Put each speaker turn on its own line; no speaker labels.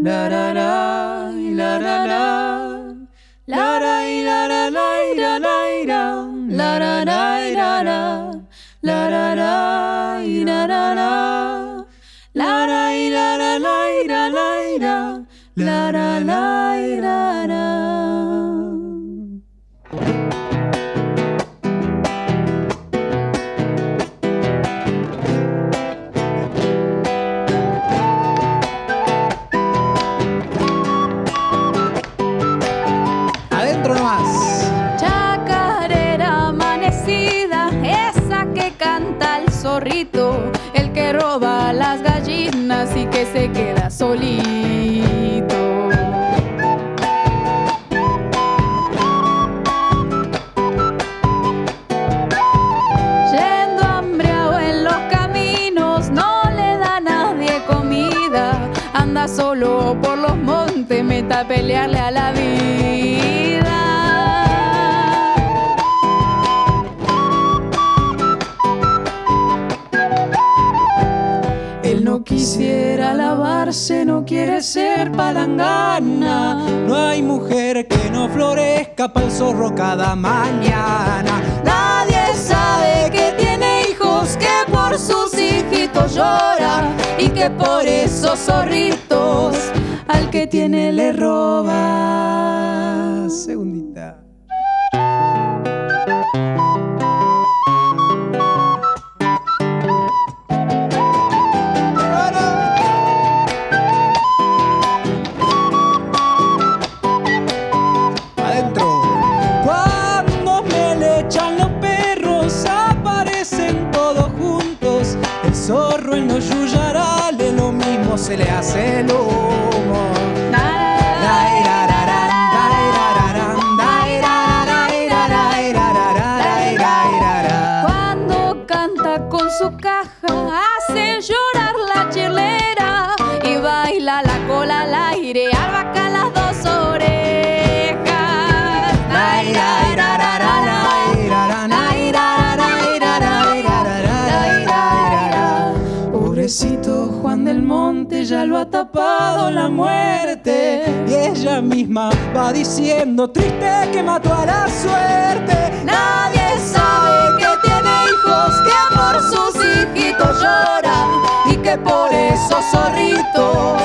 La la la, la la la. La la la la la la la la. La la la la la. La la la la la la. La la la la la la la. La la la la la. El que roba las gallinas y que se queda solito. Yendo hambriado en los caminos, no le da a nadie comida. Anda solo por los montes, meta a pelearle a la vida. No quisiera lavarse, no quiere ser palangana.
No hay mujer que no florezca para el zorro cada mañana.
Nadie sabe que tiene hijos que por sus hijitos llora y que por esos zorritos al que tiene le roba.
Segundita. Zorro en los yuyarales, lo mismo se le hace el humo.
Cuando canta con su caja, Ya lo ha tapado la muerte.
Y ella misma va diciendo triste que mató a la suerte.
Nadie sabe que tiene hijos que por sus hijitos llora y que por esos zorritos